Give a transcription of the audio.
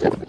Yeah.